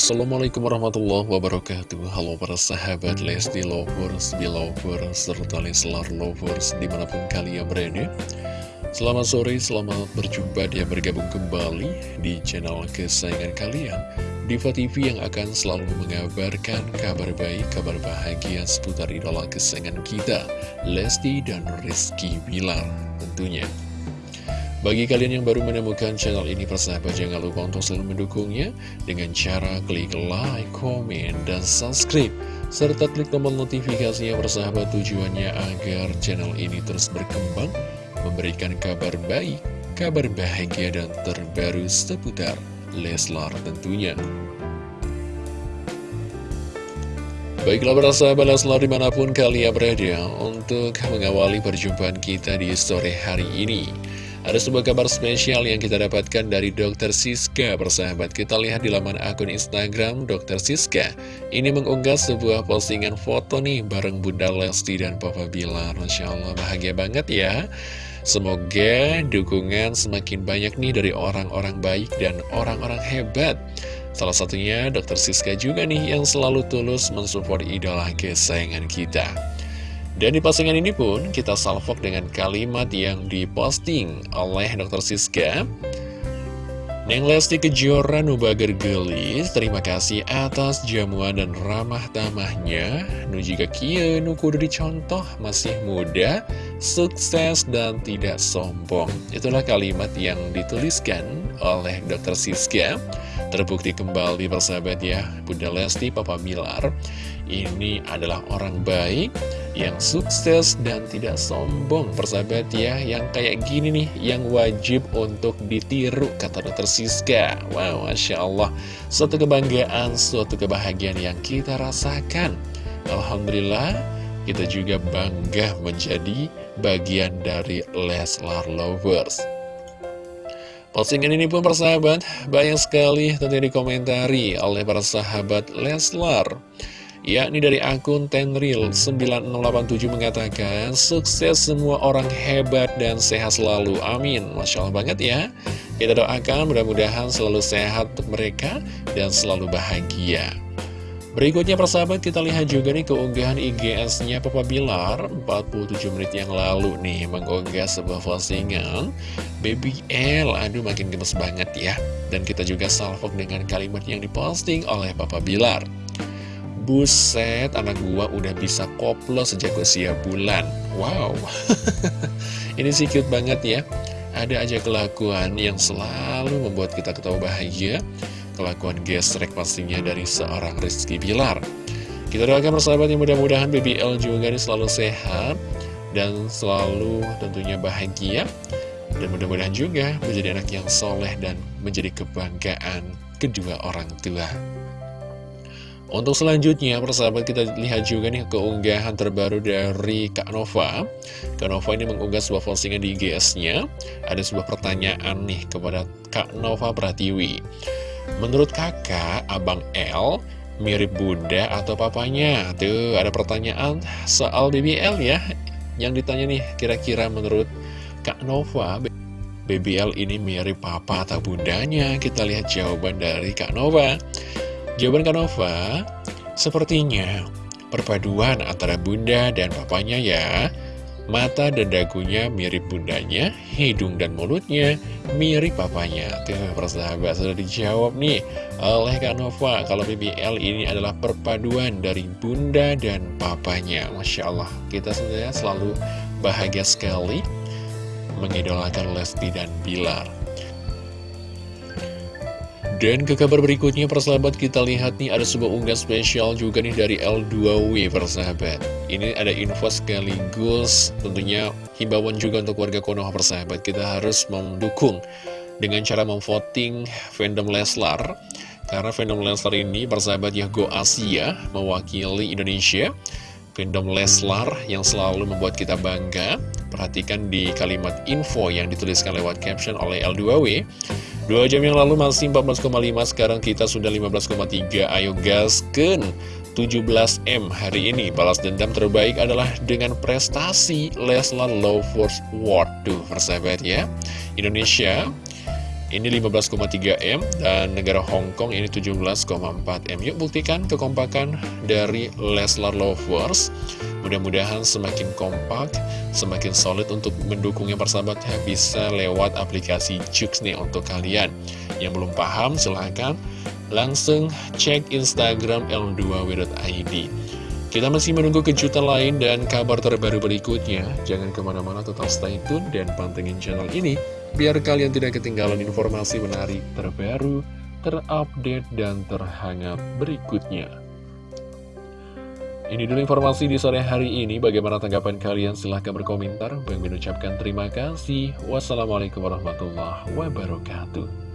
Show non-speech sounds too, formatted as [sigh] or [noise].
Assalamualaikum warahmatullahi wabarakatuh. Halo para sahabat Lesti Lovers, Belovers, serta Leslar Lovers di mana pun kalian berada. Selamat sore, selamat berjumpa dia bergabung kembali di channel kesayangan kalian. Diva TV yang akan selalu mengabarkan kabar baik, kabar bahagia seputar idola kesayangan kita Lesti dan Rizky Bilar tentunya bagi kalian yang baru menemukan channel ini, persahabat jangan lupa untuk selalu mendukungnya dengan cara klik like, komen, dan subscribe. Serta klik tombol notifikasinya persahabat tujuannya agar channel ini terus berkembang, memberikan kabar baik, kabar bahagia, dan terbaru seputar Leslar tentunya. Baiklah para sahabat Leslar di mana pun kalian berada untuk mengawali perjumpaan kita di sore hari ini. Ada sebuah kabar spesial yang kita dapatkan dari Dr. Siska Persahabat kita lihat di laman akun Instagram Dr. Siska Ini mengunggah sebuah postingan foto nih bareng Bunda Lesti dan Papa Bilar Masya Allah bahagia banget ya Semoga dukungan semakin banyak nih dari orang-orang baik dan orang-orang hebat Salah satunya Dr. Siska juga nih yang selalu tulus mensupport idola kesayangan kita dan di postingan ini pun kita salvok dengan kalimat yang diposting oleh Dr. Siska Neng Lesti Kejora Nubager Gelis, terima kasih atas jamuan dan ramah tamahnya. Nu jika kia nu dicontoh, masih muda, sukses dan tidak sombong. Itulah kalimat yang dituliskan oleh Dr. Siska. Terbukti kembali persahabat ya, Bunda Lesti, Papa Bilar ini adalah orang baik yang sukses dan tidak sombong persahabat ya. Yang kayak gini nih yang wajib untuk ditiru kata dokter Siska. Wow Masya Allah. Suatu kebanggaan suatu kebahagiaan yang kita rasakan. Alhamdulillah kita juga bangga menjadi bagian dari Leslar Lovers. Postingan ini pun persahabat banyak sekali tentunya dikomentari oleh para sahabat Leslar yakni dari akun Tenril9087 mengatakan sukses semua orang hebat dan sehat selalu. Amin. Masya Allah banget ya. Kita doakan mudah-mudahan selalu sehat untuk mereka dan selalu bahagia. Berikutnya persahabat kita lihat juga nih keunggahan IGS-nya Papa Bilar. 47 menit yang lalu nih mengunggah sebuah postingan Baby L, aduh makin gemes banget ya. Dan kita juga salvok dengan kalimat yang diposting oleh Papa Bilar Buset, anak gua udah bisa koplo sejak usia bulan. Wow. [laughs] Ini sih cute banget ya. Ada aja kelakuan yang selalu membuat kita ketawa bahagia. Kelakuan gesrek pastinya dari seorang Rizky Bilar. Kita doakan persahabat yang mudah-mudahan BBL juga selalu sehat Dan selalu tentunya bahagia. Dan mudah-mudahan juga menjadi anak yang soleh dan menjadi kebanggaan kedua orang tua untuk selanjutnya, persahabat kita lihat juga nih keunggahan terbaru dari Kak Nova. Kak Nova ini mengunggah sebuah postingan di IGS-nya. Ada sebuah pertanyaan nih kepada Kak Nova Pratiwi. Menurut kakak, Abang L mirip bunda atau papanya? Tuh, ada pertanyaan soal BBL ya. Yang ditanya nih, kira-kira menurut Kak Nova, BBL ini mirip papa atau bundanya? Kita lihat jawaban dari Kak Nova. Jawaban Kanova, sepertinya perpaduan antara bunda dan papanya ya. Mata dan dagunya mirip bundanya, hidung dan mulutnya mirip papanya. Tuh, persahabat sudah dijawab nih oleh Kanova. Kalau BBL ini adalah perpaduan dari bunda dan papanya. Masya Allah, kita sebenarnya selalu bahagia sekali mengidolakan Lesti dan Bilar. Dan ke kabar berikutnya persahabat kita lihat nih ada sebuah unggah spesial juga nih dari L2W persahabat. Ini ada info sekaligus tentunya himbauan juga untuk warga Konoha persahabat. Kita harus mendukung dengan cara memvoting fandom Leslar. Karena fandom Leslar ini persahabat ya Go Asia mewakili Indonesia. Fandom Leslar yang selalu membuat kita bangga Perhatikan di kalimat info yang dituliskan lewat caption oleh L2W Dua jam yang lalu masih 14,5 Sekarang kita sudah 15,3 Ayo gasken 17M hari ini. Balas dendam terbaik adalah dengan prestasi Leslar Lovers World Tuh persahabat ya. Indonesia ini 15,3 M dan negara Hong Kong ini 17,4 M. Yuk buktikan kekompakan dari Leslar Lovers. Mudah-mudahan semakin kompak, semakin solid untuk mendukungnya persahabatnya bisa lewat aplikasi Jux nih untuk kalian. Yang belum paham silahkan langsung cek Instagram l2w.id. Kita masih menunggu kejutan lain dan kabar terbaru berikutnya. Jangan ke mana-mana tetap stay tune dan pantengin channel ini biar kalian tidak ketinggalan informasi menarik terbaru, terupdate, dan terhangat berikutnya. Ini dulu informasi di sore hari ini. Bagaimana tanggapan kalian? Silahkan berkomentar. Bang mengucapkan terima kasih. Wassalamualaikum warahmatullahi wabarakatuh.